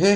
Hey,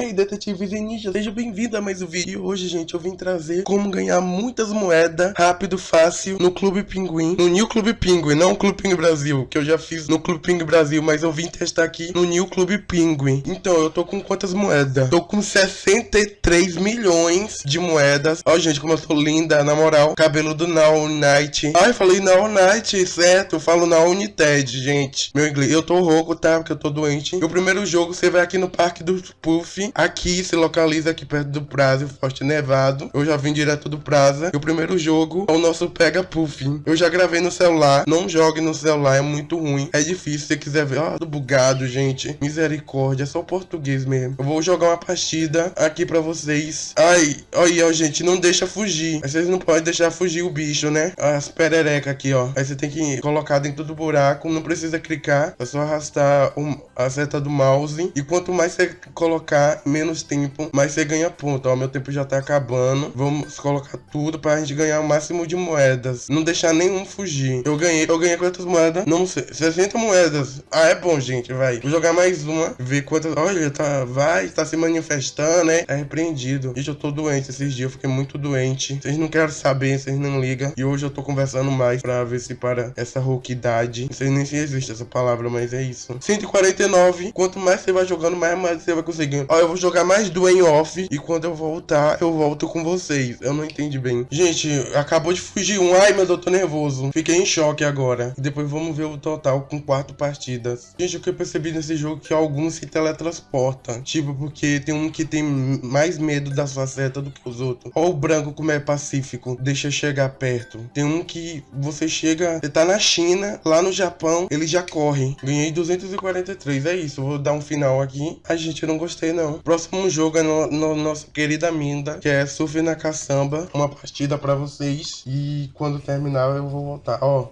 hey detetives e ninjas, seja bem-vindo a mais um vídeo. E hoje, gente, eu vim trazer como ganhar muitas moedas rápido, fácil no Clube Pinguim. No New Clube Pinguim, não Clube Pinguim Brasil, que eu já fiz no Clube Pinguim Brasil, mas eu vim testar aqui no New Clube Pinguim. Então, eu tô com quantas moedas? Tô com 63 milhões de moedas. Ó, gente, como eu tô linda, na moral. Cabelo do Now Night. Ai, falei Now Night, certo? Eu falo Now United, gente. Meu inglês. Eu tô rouco, tá? Porque eu tô doente. Eu primeiro jogo, você vai aqui no Parque do Puff. Aqui se localiza aqui perto do Prazo, Forte Nevado. Eu já vim direto do Praza. E o primeiro jogo é o nosso Pega Puff. Eu já gravei no celular. Não jogue no celular, é muito ruim. É difícil, se você quiser ver. Ó, oh, bugado, gente. Misericórdia, só português mesmo. Eu vou jogar uma partida aqui pra vocês. Ai, olha, ó, gente, não deixa fugir. Vocês não podem deixar fugir o bicho, né? As perereca aqui, ó. Aí você tem que colocar dentro do buraco. Não precisa clicar. É só arrastar a seta do mouse. E quanto mais você colocar, menos tempo, mais você ganha ponto. Ó, meu tempo já tá acabando. Vamos colocar tudo pra gente ganhar o máximo de moedas. Não deixar nenhum fugir. Eu ganhei, eu ganhei quantas moedas? Não sei. 60 moedas. Ah, é bom, gente, vai. Vou jogar mais uma. Ver quantas... Olha, tá... Vai, tá se manifestando, né? É repreendido. Gente, eu tô doente esses dias. Eu fiquei muito doente. Vocês não querem saber, vocês não ligam. E hoje eu tô conversando mais pra ver se para essa rouquidade. Não sei nem se existe essa palavra, mas é isso. 149 quanto mais você vai jogando, mais, mais você vai conseguindo. Ó, eu vou jogar mais do em off. E quando eu voltar, eu volto com vocês. Eu não entendi bem. Gente, acabou de fugir um. Ai, meu Deus, eu tô nervoso. Fiquei em choque agora. E depois vamos ver o total com quatro partidas. Gente, o que eu percebi nesse jogo é que alguns se teletransportam. Tipo, porque tem um que tem mais medo da sua seta do que os outros. Ó o branco como é pacífico. Deixa chegar perto. Tem um que você chega... Você tá na China, lá no Japão, ele já corre. Ganhei 243, é isso vou dar um final aqui. A gente não gostei não. Próximo jogo é no, no nossa querida Minda, que é Surf na Caçamba. Uma partida pra vocês. E quando terminar eu vou voltar. Ó,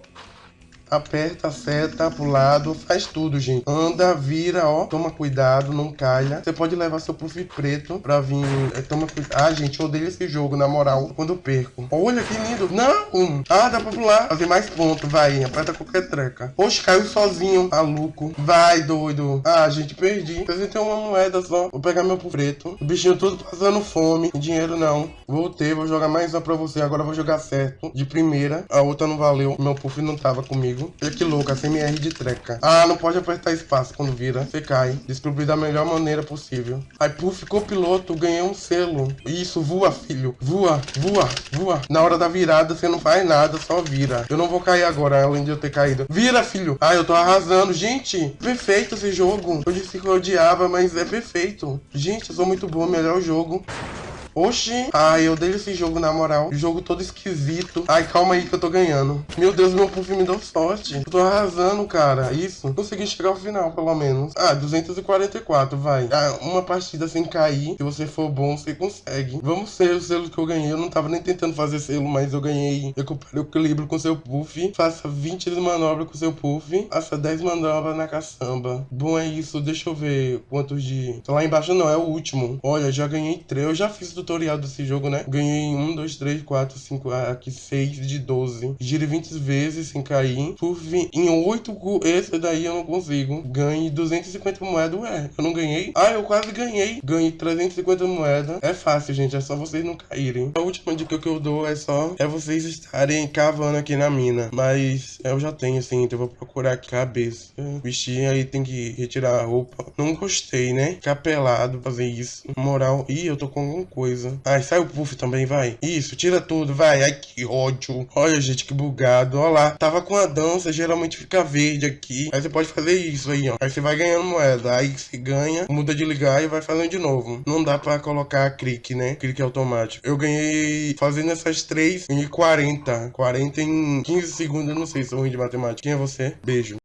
aperta seta pro lado, faz tudo, gente. Anda, vira, ó, toma cuidado, não caia. Você pode levar seu puff preto pra vir, é, toma cuidado. Ah, gente, eu odeio esse jogo, na moral, quando perco. Olha que lindo. Não! Ah, dá pra pular. Fazer mais ponto, vai, aperta qualquer treca. Oxe, caiu sozinho, maluco. Vai, doido. Ah, gente, perdi. Vocês têm uma moeda só. Vou pegar meu puff preto. O bichinho tudo passando fome. Dinheiro não. Voltei, vou jogar mais uma pra você. Agora vou jogar certo. De primeira. A outra não valeu. Meu puff não tava comigo comigo. Olha que louca, CMR de treca. Ah, não pode apertar espaço quando vira. Você cai. Descobri da melhor maneira possível. Aí, puf, ficou piloto, ganhei um selo. Isso, voa, filho. Voa, voa, voa. Na hora da virada, você não faz nada, só vira. Eu não vou cair agora, além de eu ter caído. Vira, filho. Ah, eu tô arrasando. Gente, perfeito esse jogo. Eu disse que eu odiava, mas é perfeito. Gente, eu sou muito bom, melhor jogo. Oxi. Ai, eu odeio esse jogo, na moral. Jogo todo esquisito. Ai, calma aí que eu tô ganhando. Meu Deus, meu puff me deu sorte. Eu tô arrasando, cara. Isso. Consegui chegar ao final, pelo menos. Ah, 244, vai. Ah, uma partida sem cair. Se você for bom, você consegue. Vamos ser o selo que eu ganhei. Eu não tava nem tentando fazer selo, mas eu ganhei. Recupere o equilíbrio com seu puff. Faça 20 manobras com seu puff. Faça 10 manobras na caçamba. Bom, é isso. Deixa eu ver quantos de... Lá embaixo não, é o último. Olha, já ganhei 3. Eu já fiz tutorial desse jogo, né? Ganhei 1, 2, 3, 4, 5, aqui 6 de 12. Gire 20 vezes sem cair. Surf em 8, esse daí eu não consigo. Ganhe 250 moedas, ué, eu não ganhei? Ah, eu quase ganhei. Ganhei 350 moedas. É fácil, gente, é só vocês não caírem. A última dica que eu dou é só é vocês estarem cavando aqui na mina. Mas eu já tenho, assim, então eu vou procurar aqui cabeça. Vestir, aí tem que retirar a roupa. Não gostei, né? Ficar pelado, fazer isso. Moral. Ih, eu tô com alguma coisa coisa. Ai, sai o puff também, vai. Isso, tira tudo, vai. Ai, que ódio. Olha, gente, que bugado. Olha lá. Tava com a dança, geralmente fica verde aqui. Aí você pode fazer isso aí, ó. Aí você vai ganhando moeda. Aí você ganha, muda de ligar e vai fazendo de novo. Não dá pra colocar clique, né? Clique automático. Eu ganhei, fazendo essas três, ganhei 40. 40 em 15 segundos, eu não sei se sou ruim de matemática. Quem é você? Beijo.